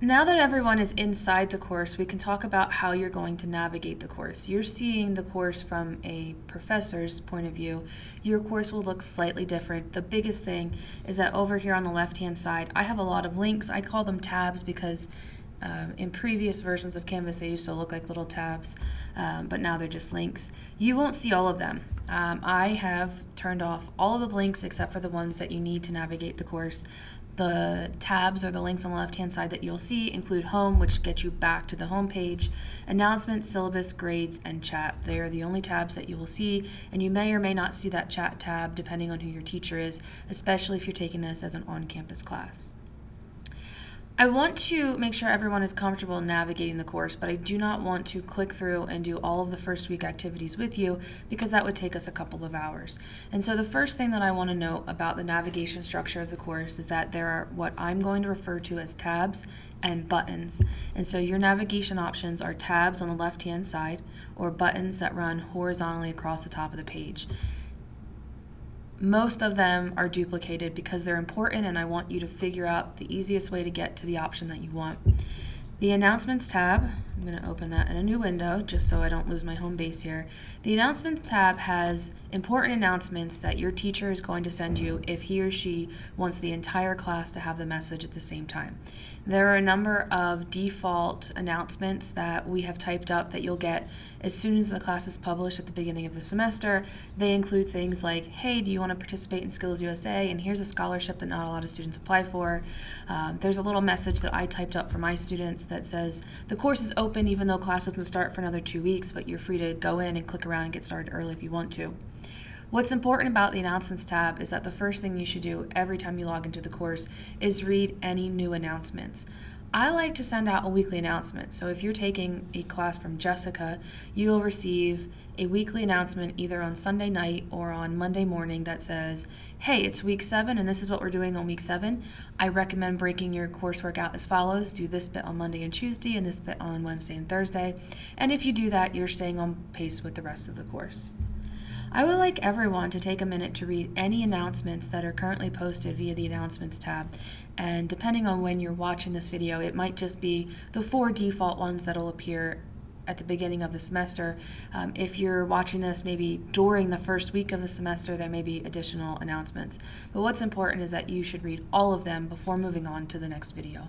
Now that everyone is inside the course, we can talk about how you're going to navigate the course. You're seeing the course from a professor's point of view. Your course will look slightly different. The biggest thing is that over here on the left-hand side, I have a lot of links. I call them tabs because um, in previous versions of Canvas, they used to look like little tabs, um, but now they're just links. You won't see all of them. Um, I have turned off all of the links except for the ones that you need to navigate the course. The tabs or the links on the left-hand side that you'll see include home, which gets you back to the home page, announcements, syllabus, grades, and chat. They are the only tabs that you will see, and you may or may not see that chat tab depending on who your teacher is, especially if you're taking this as an on-campus class. I want to make sure everyone is comfortable navigating the course, but I do not want to click through and do all of the first week activities with you because that would take us a couple of hours. And so the first thing that I want to note about the navigation structure of the course is that there are what I'm going to refer to as tabs and buttons. And so your navigation options are tabs on the left-hand side or buttons that run horizontally across the top of the page most of them are duplicated because they're important and I want you to figure out the easiest way to get to the option that you want. The Announcements tab, I'm going to open that in a new window just so I don't lose my home base here. The Announcements tab has important announcements that your teacher is going to send you if he or she wants the entire class to have the message at the same time. There are a number of default announcements that we have typed up that you'll get as soon as the class is published at the beginning of the semester. They include things like, hey, do you want to participate in Skills USA? And here's a scholarship that not a lot of students apply for. Um, there's a little message that I typed up for my students that says, the course is open even though class doesn't start for another two weeks, but you're free to go in and click around and get started early if you want to. What's important about the Announcements tab is that the first thing you should do every time you log into the course is read any new announcements. I like to send out a weekly announcement. So if you're taking a class from Jessica, you will receive a weekly announcement either on Sunday night or on Monday morning that says, hey, it's week seven and this is what we're doing on week seven. I recommend breaking your coursework out as follows. Do this bit on Monday and Tuesday and this bit on Wednesday and Thursday. And if you do that, you're staying on pace with the rest of the course. I would like everyone to take a minute to read any announcements that are currently posted via the Announcements tab. And depending on when you're watching this video, it might just be the four default ones that'll appear at the beginning of the semester. Um, if you're watching this maybe during the first week of the semester, there may be additional announcements. But what's important is that you should read all of them before moving on to the next video.